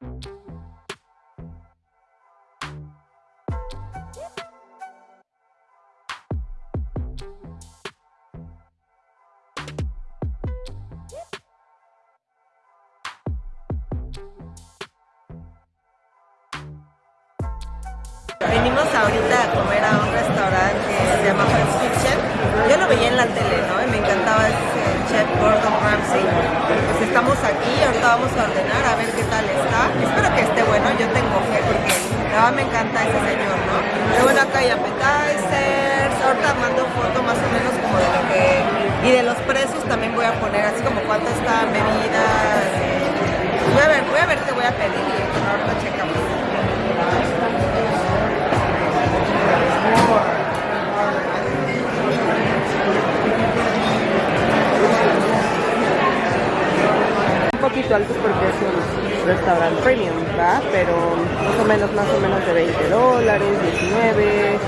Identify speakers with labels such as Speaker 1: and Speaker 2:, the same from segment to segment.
Speaker 1: Venimos ahorita a comer a un restaurante que se llama Kitchen. Yo lo veía en la tele, ¿no? Y me encantaba ese chef Gordon Ramsay. Pues estamos aquí, ahorita vamos a ordenar a ver qué tal está. Espero que esté bueno, yo tengo fe porque me encanta ese señor, ¿no? Pero bueno, acá hay appetizers, ahorita mando foto más o menos como de lo que... Y de los precios también voy a poner
Speaker 2: poquito porque es un restaurante premium, ¿verdad? Pero más o menos, más o menos de 20 dólares, 19.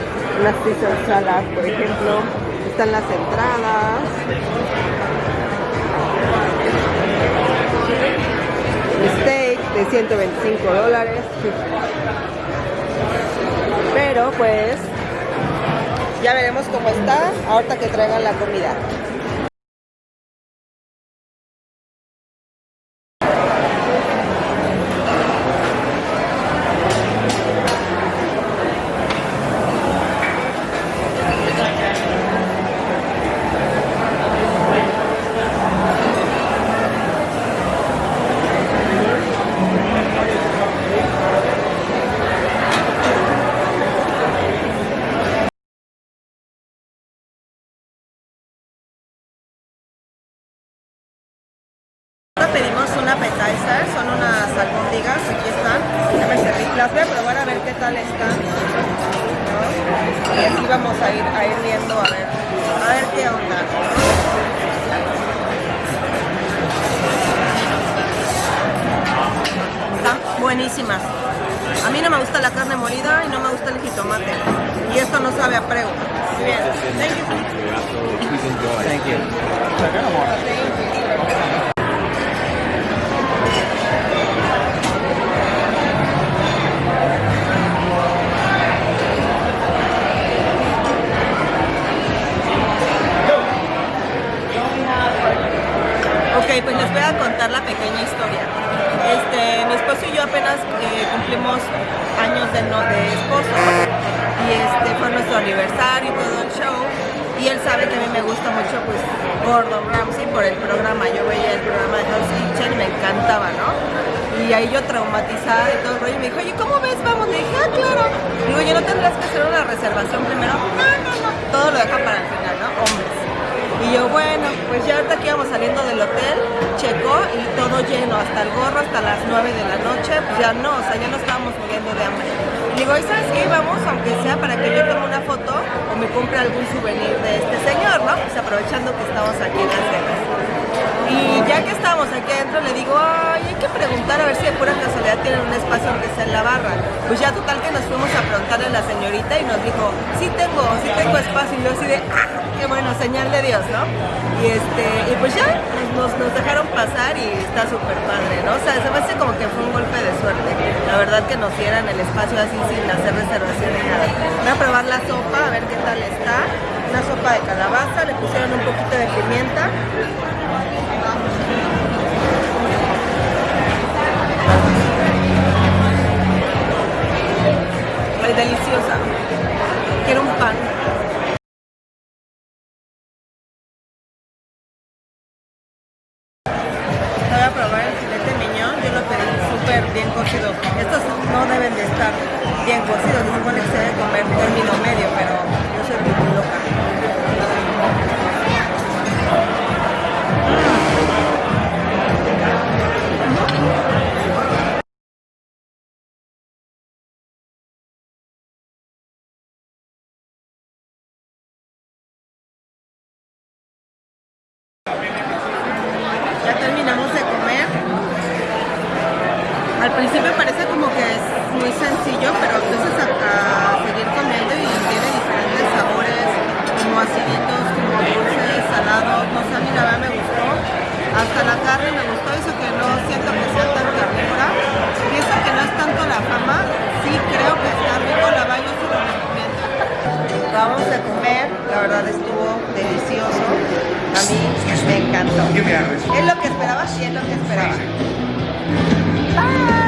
Speaker 2: Unas Caesar salad, por ejemplo. Están las entradas. Steak de 125 dólares. Pero pues ya veremos cómo está ahorita que traigan la comida.
Speaker 1: Pedimos un appetizer, son unas albóndigas, aquí están. Ya me serví. Las voy a probar a ver qué tal están. ¿no? Y así vamos a ir, a ir viendo a ver, a ver qué onda. Están buenísimas. A mí no me gusta la carne molida y no me gusta el jitomate. Y esto no sabe a prego. Muy bien. Thank you.
Speaker 3: Thank you.
Speaker 1: Ok, pues les voy a contar la pequeña historia. Este, mi esposo y yo apenas eh, cumplimos años de, no, de esposo y este fue nuestro aniversario y todo el show. Y él sabe que a mí me gusta mucho pues Gordon Ramsay por el programa. Yo veía el programa de Hell's Kitchen y me encantaba, ¿no? Y ahí yo traumatizada y todo el rollo. Y me dijo, oye, ¿cómo ves? Vamos. Le dije, ah, claro. Digo, ¿yo no tendrás que hacer una reservación primero? No, no, no. Todo lo deja para el final, ¿no? Hombres. Y yo, bueno, pues ya ahorita que íbamos saliendo del hotel, y todo lleno, hasta el gorro, hasta las 9 de la noche, pues ya no, o sea, ya no estábamos muriendo de hambre. Digo, ¿y sabes qué? Vamos, aunque sea para que yo tome una foto o me compre algún souvenir de este señor, ¿no? Pues aprovechando que estamos aquí en Las Vegas. Y ya que estábamos aquí adentro, le digo, ay, hay que preguntar a ver si de pura casualidad tienen un espacio aunque sea en la barra. Pues ya total preguntarle a la señorita y nos dijo, sí tengo, sí tengo espacio. Y yo así de, ah, qué bueno, señal de Dios, ¿no? Y este, y pues ya nos, dejaron pasar y está súper padre, ¿no? O sea, se me hace como que fue un golpe de suerte. La verdad que nos dieran el espacio así sin hacer reservación ni nada. Voy a probar la sopa, a ver qué tal está. Una sopa de calabaza, le pusieron un poquito de pimienta. Deliciosa. Quiero un pan. Voy a probar el filete miñón, yo lo pedí súper bien cocido. Estos no deben de estar bien cocidos, se supone que se debe comer término medio, pero Al principio parece como que es muy sencillo, pero empiezas a, a seguir comiendo y tiene diferentes sabores, como aciditos, como dulces, salados. No sé, a mí la verdad me gustó. Hasta la carne me gustó, eso que no siento que sea tan carnívora. Pienso que no es tanto la fama, sí creo que está rico, la verdad yo sí lo recomiendo. Vamos a comer, la verdad estuvo delicioso. A mí me encantó. Es lo que esperaba, sí es lo que esperaba. Bye.